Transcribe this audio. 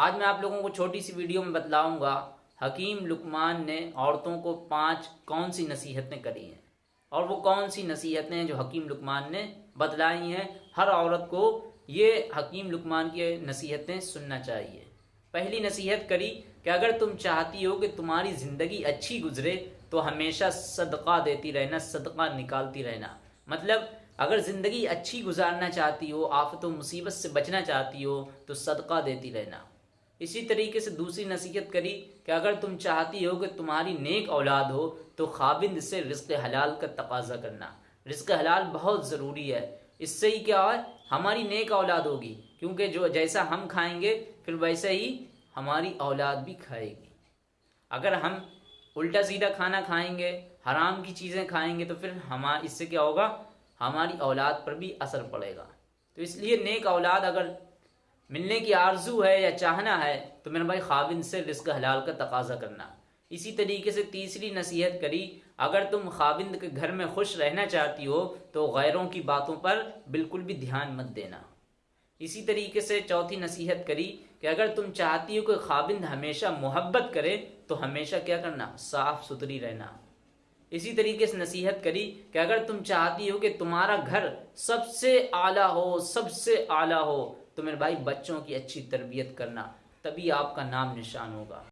आज मैं आप लोगों को छोटी सी वीडियो में बतलाऊँगा, हकीम लुकमान ने औरतों को पाँच कौन सी नसीहतें करी हैं? और वो कौन सी नसीहतें हैं जो हकीम लुकमान ने बतलाई हैं? हर औरत को ये हकीम लुकमान की नसीहतें सुनना चाहिए। पहली नसीहत करी कि अगर तुम चाहती हो कि तुम्हारी ज़िंदगी अच्छी गुजरे तो हमेशा सदका देती रहना, सदका निकालती रहना। मतलब अगर ज़िंदगी अच्छी गुजारना चाहती हो, आफत मुसीबत से बचना चाहती हो तो सदका देती रहना। इसी तरीके से दूसरी नसीहत करी कि अगर तुम चाहती हो कि तुम्हारी नेक औलाद हो तो खाबिंद से रिस्क हलाल का तकाजा करना। रिस्क हलाल बहुत ज़रूरी है। इससे ही क्या है? हमारी नेक औलाद होगी। क्योंकि जो जैसा हम खाएँगे, फिर वैसे ही हमारी औलाद भी खाएगी। अगर हम उल्टा सीधा खाना खाएँगे, हराम की चीज़ें खाएँगे तो फिर हम, इससे क्या होगा? हमारी औलाद पर भी असर पड़ेगा। तो इसलिए नेक औलाद अगर मिलने की आरज़ू है या चाहना है तो मेरे भाई खाबिन से रिस्क हलाल का तकाजा करना। इसी तरीके से तीसरी नसीहत करी, अगर तुम खाविंद के घर में खुश रहना चाहती हो तो गैरों की बातों पर बिल्कुल भी ध्यान मत देना। इसी तरीके से चौथी नसीहत करी कि अगर तुम चाहती हो कि खाविंद हमेशा मोहब्बत करे तो हमेशा क्या करना साफ़ सुथरी रहना। इसी तरीके से नसीहत करी कि अगर तुम चाहती हो कि तुम्हारा घर सबसे आला हो, सबसे आला हो तो मेरे भाई बच्चों की अच्छी तरबियत करना तभी आपका नाम निशान होगा।